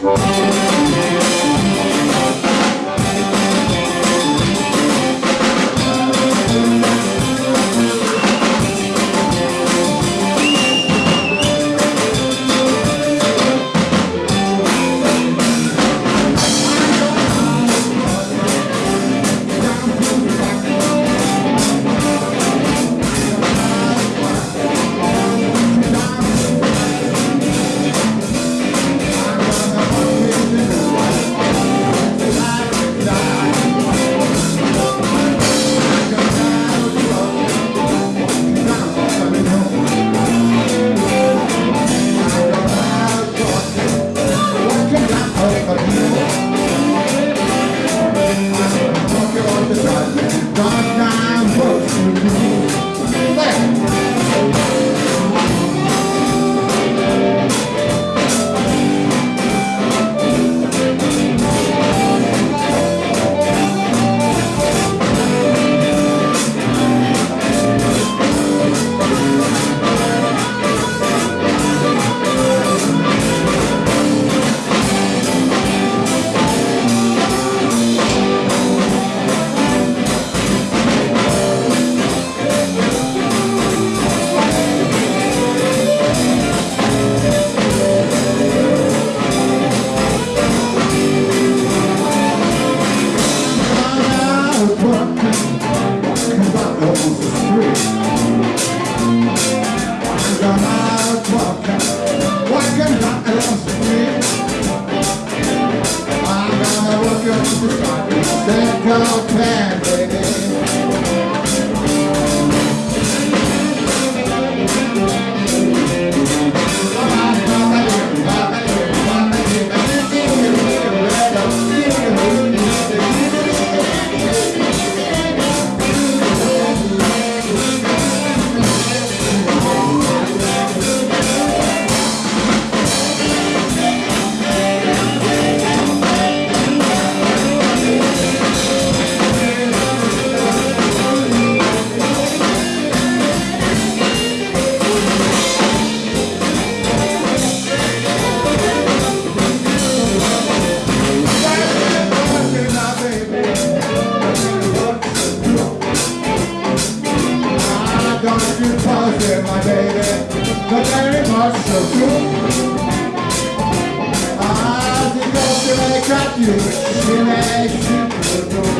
Música Não gonna do positive, my baby. But very much so true. I think I'll see you, you, she makes you feel